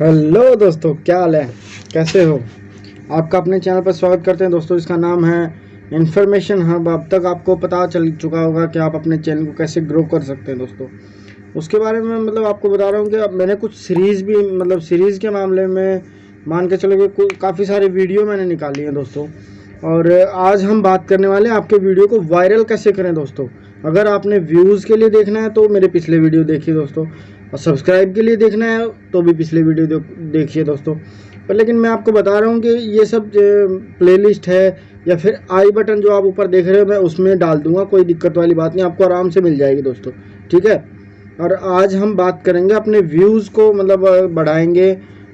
Hello दोस्तों, क्या हाल है? कैसे हो? आपका अपने चैनल पर स्वागत करते हैं दोस्तों, इसका नाम है इन्फॉर्मेशन हब अब तक आपको पता चल चुका होगा कि आप अपने चैनल को कैसे ग्रो कर सकते हैं दोस्तों। उसके बारे में मतलब आपको बता रहा हूँ कि अब मैंने कुछ सीरीज़ भी मतलब सीरीज़ के मामले में मान के चलो कि काफ़ी सारी वीडियो मैंने निकाली हैं दोस्तों। और आज हम बात करने वाले हैं आपके वीडियो को वायरल कैसे करें दोस्तों। अगर आपने व्यूज़ के लिए देखना है तो मेरे पिछले वीडियो देखिए दोस्तों। और सब्सक्राइब के लिए देखना है तो भी पिछले वीडियो देखिए दोस्तों। पर लेकिन मैं आपको बता रहा हूँ कि ये सब प्लेलिस्ट है, या फिर आई बटन जो आप ऊपर देख रहे हो, मैं उसमें डाल दूँगा, कोई दिक्कत वाली बात नहीं, आपको आराम से मिल जाएगी दोस्तों, ठीक है? और आज हम बात करेंगे अपने व्यूज़ को मतलब बढ़ाएँगे,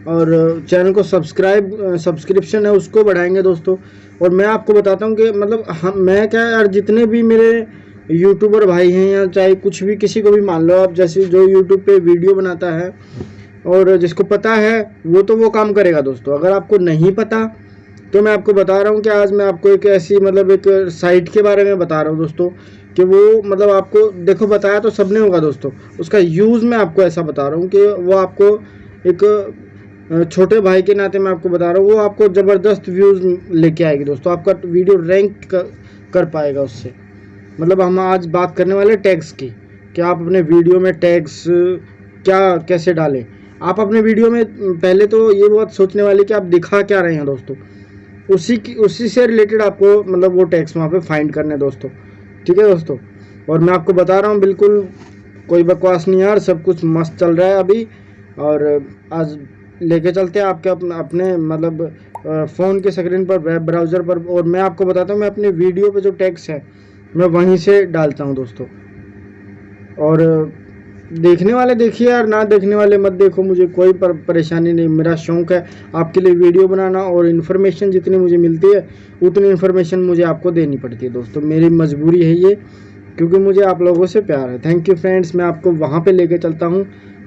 और चैनल को सब्सक्राइब सब्सक्रिप्शन है, उसको बढ़ाएँगे दोस्तों। और मैं आपको बताता हूँ कि मतलब हम, मैं क्या यार जितने भी मेरे यूट्यूबर भाई हैं या चाहे कुछ भी किसी को भी मान लो आप जैसे जो यूट्यूब पे वीडियो बनाता है और जिसको पता है वो तो वो काम करेगा दोस्तों। अगर आपको नहीं पता तो मैं आपको बता रहा हूँ कि आज मैं आपको एक ऐसी मतलब एक साइट के बारे में बता रहा हूँ दोस्तों कि वो मतलब आपको देखो बताया तो सबने होगा दोस्तों उसका यूज़ मैं आपको ऐसा बता रहा हूँ कि वो आपको एक छोटे भाई के नाते मैं आपको बता रहा हूँ वो आपको ज़बरदस्त व्यूज़ लेके आएगी दोस्तों आपका वीडियो रैंक कर, कर पाएगा उससे। मतलब हम आज बात करने वाले टैग्स की। कि आप अपने वीडियो में टैग्स क्या, कैसे डालें? आप अपने वीडियो में, पहले तो ये बात सोचने वाली कि आप दिखा क्या रहे हैं दोस्तों। उसी की, उसी से रिलेटेड आपको मतलब वो टैग्स वहाँ पे फाइंड करने दोस्तों। ठीक है दोस्तों? और मैं आपको बता रहा हूँ, बिल्कुल कोई बकवास नहीं यार, सब कुछ मस्त चल रहा है अभी। और आज लेके चलते हैं आपके अपने अपने मतलब फ़ोन के स्क्रीन पर वेब ब्राउज़र पर। और मैं आपको बताता हूँ, मैं अपने वीडियो पे जो टैक्स है मैं वहीं से डालता हूँ दोस्तों। और देखने वाले देखिए यार ना देखने वाले मत देखो मुझे कोई पर, परेशानी नहीं मेरा शौक़ है आपके लिए वीडियो बनाना और इन्फॉर्मेशन जितनी मुझे मिलती है उतनी इन्फॉर्मेशन मुझे आपको देनी पड़ती है दोस्तों। मेरी मजबूरी है ये क्योंकि मुझे आप लोगों से प्यार है। थैंक यू फ्रेंड्स मैं आपको वहाँ पे लेके चलता हूँ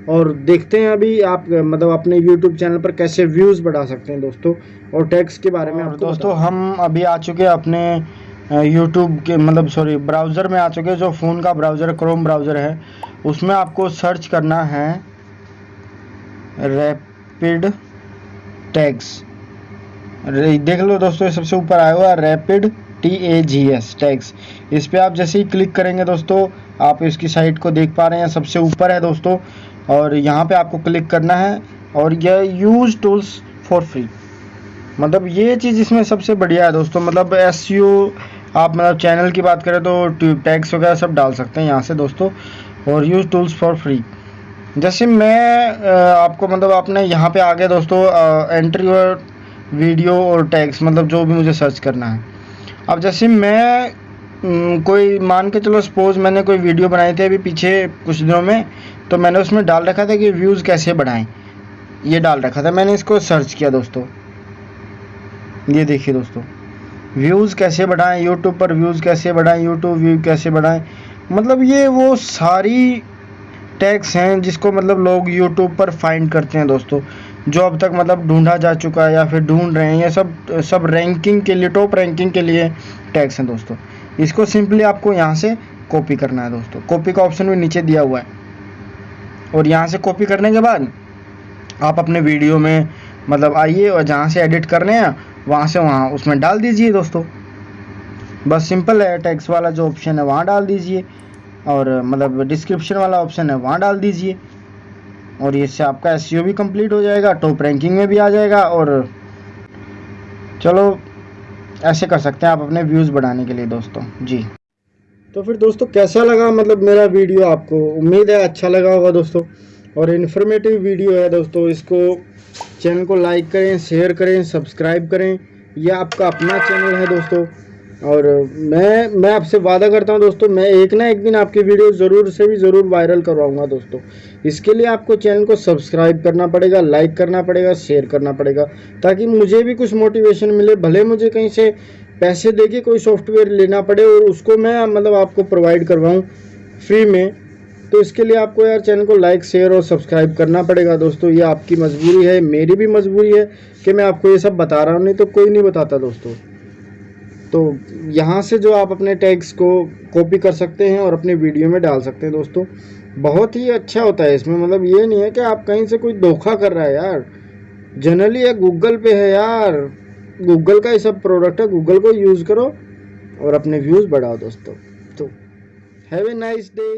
और देखते हैं अभी आप मतलब अपने यूट्यूब चैनल पर कैसे व्यूज़ बढ़ा सकते हैं दोस्तों और टैक्स के बारे में दोस्तों हम अभी आ चुके हैं अपने यूट्यूब के मतलब सॉरी ब्राउज़र में आ चुके हैं, जो फ़ोन का ब्राउज़र क्रोम ब्राउज़र है, उसमें आपको सर्च करना है रैपिड टैग्स देख लो दोस्तों सबसे ऊपर आया हुआ rapid T A G S tags इस पर आप जैसे ही क्लिक करेंगे दोस्तों, आप इसकी साइट को देख पा रहे हैं, सबसे ऊपर है दोस्तों, और यहाँ पे आपको क्लिक करना है, और यह यूज़ टूल्स फॉर फ्री मतलब ये चीज़ इसमें सबसे बढ़िया है दोस्तों मतलब एस आप मतलब चैनल की बात करें तो ट्यूब टैक्स वगैरह सब डाल सकते हैं यहाँ से दोस्तों, और यूज़ टूल्स फॉर फ्री जैसे मैं आपको मतलब आपने यहाँ पे आ गया दोस्तों एंट्री और वीडियो और टैक्स मतलब जो भी मुझे सर्च करना है। अब जैसे मैं कोई मान के चलो सपोज़ मैंने कोई वीडियो बनाई थी अभी पीछे कुछ दिनों में तो मैंने उसमें डाल रखा था कि व्यूज़ कैसे बढ़ाएँ। ये डाल रखा था, मैंने इसको सर्च किया दोस्तों। ये देखिए दोस्तों। व्यूज़ कैसे बढ़ाएँ यूट्यूब पर व्यूज़ कैसे बढ़ाएँ यूट्यूब व्यू कैसे बढ़ाएँ? मतलब ये वो सारी टैक्स हैं जिसको मतलब लोग यूट्यूब पर फाइंड करते हैं दोस्तों। जो अब तक मतलब ढूंढा जा चुका है या फिर ढूंढ रहे हैं, ये सब सब रैंकिंग के लिए टॉप रैंकिंग के लिए टैक्स हैं दोस्तों। इसको सिंपली आपको यहाँ से कॉपी करना है दोस्तों। कॉपी का ऑप्शन भी नीचे दिया हुआ है। और यहाँ से कॉपी करने के बाद आप अपने वीडियो में मतलब आइए और जहाँ से एडिट करने हैं वहाँ से वहाँ उसमें डाल दीजिए दोस्तों। बस सिंपल है टैक्स वाला जो ऑप्शन है वहाँ डाल दीजिए। और मतलब डिस्क्रिप्शन वाला ऑप्शन है वहाँ डाल दीजिए। और इससे आपका एस भी कंप्लीट हो जाएगा टॉप रैंकिंग में भी आ जाएगा। और चलो, ऐसे कर सकते हैं आप अपने व्यूज़ बढ़ाने के लिए दोस्तों। जी। तो फिर दोस्तों, कैसा लगा मतलब मेरा वीडियो आपको? उम्मीद है अच्छा लगा होगा दोस्तों। और इन्फॉर्मेटिव वीडियो है दोस्तों, इसको चैनल को लाइक करें, शेयर करें, सब्सक्राइब करें। यह आपका अपना चैनल है दोस्तों। और मैं मैं आपसे वादा करता हूँ दोस्तों, मैं एक ना एक दिन आपकी वीडियो ज़रूर से भी ज़रूर वायरल करवाऊँगा दोस्तों। इसके लिए आपको चैनल को सब्सक्राइब करना पड़ेगा, लाइक करना पड़ेगा, शेयर करना पड़ेगा, ताकि मुझे भी कुछ मोटिवेशन मिले, भले मुझे कहीं से पैसे दे के कोई सॉफ्टवेयर लेना पड़े और उसको मैं मतलब आपको प्रोवाइड करवाऊँ फ्री में। तो इसके लिए आपको यार चैनल को लाइक शेयर और सब्सक्राइब करना पड़ेगा दोस्तों। ये आपकी मजबूरी है, मेरी भी मजबूरी है कि मैं आपको ये सब बता रहा हूँ, नहीं तो कोई नहीं बताता दोस्तों। तो यहाँ से जो आप अपने टैग्स को कॉपी कर सकते हैं और अपने वीडियो में डाल सकते हैं दोस्तों। बहुत ही अच्छा होता है इसमें मतलब ये नहीं है कि आप कहीं से कोई धोखा कर रहा है यार। जनरली ये गूगल पे है यार। गूगल का ही सब प्रोडक्ट है गूगल को यूज़ करो और अपने व्यूज़ बढ़ाओ दोस्तों। तो हैव ए नाइस डे